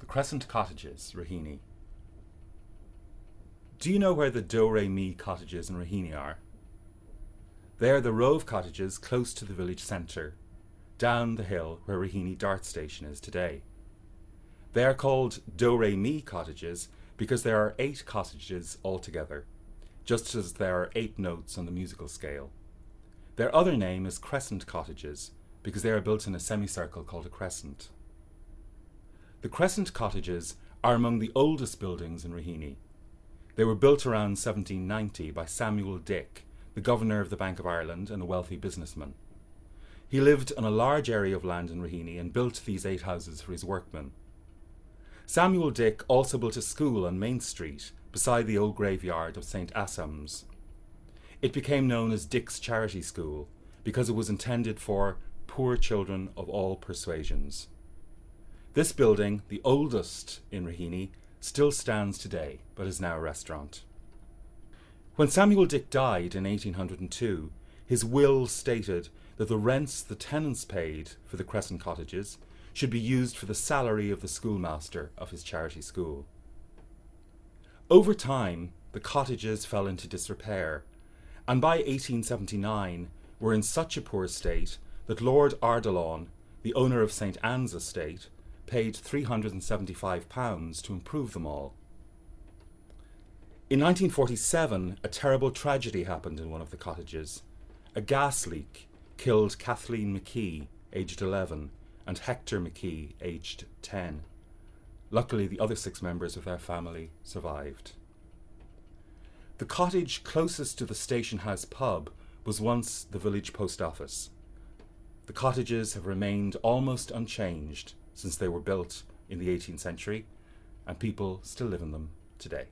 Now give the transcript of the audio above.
The Crescent Cottages, Raheny. Do you know where the Do Re Mi cottages in Raheny are? They are the row of cottages close to the village centre, down the hill where Raheny Dart Station is today. They are called Do Re Mi cottages because there are eight cottages altogether, just as there are eight notes on the musical scale. Their other name is Crescent cottages because they are built in a semicircle called a crescent. The Crescent cottages are among the oldest buildings in Raheny. They were built around 1790 by Samuel Dick, the governor of the Bank of Ireland and a wealthy businessman. He lived on a large area of land in Raheny and built these eight houses for his workmen. Samuel Dick also built a school on Main Street beside the old graveyard of St. Assam's. It became known as Dick's Charity School because it was intended for poor children of all persuasions. This building, the oldest in Raheny, still stands today, but is now a restaurant. When Samuel Dick died in 1802, his will stated that the rents the tenants paid for the Crescent cottages should be used for the salary of the schoolmaster of his charity school. Over time, the cottages fell into disrepair, and by 1879 were in such a poor state that Lord Ardilaun, the owner of St Anne's estate, paid £375 to improve them all. In 1947, a terrible tragedy happened in one of the cottages. A gas leak killed Kathleen McKee, aged 11, and Hector McKee, aged 10. Luckily, the other six members of their family survived. The cottage closest to the station house pub was once the village post office. The cottages have remained almost unchanged since they were built in the 18th century, and people still live in them today.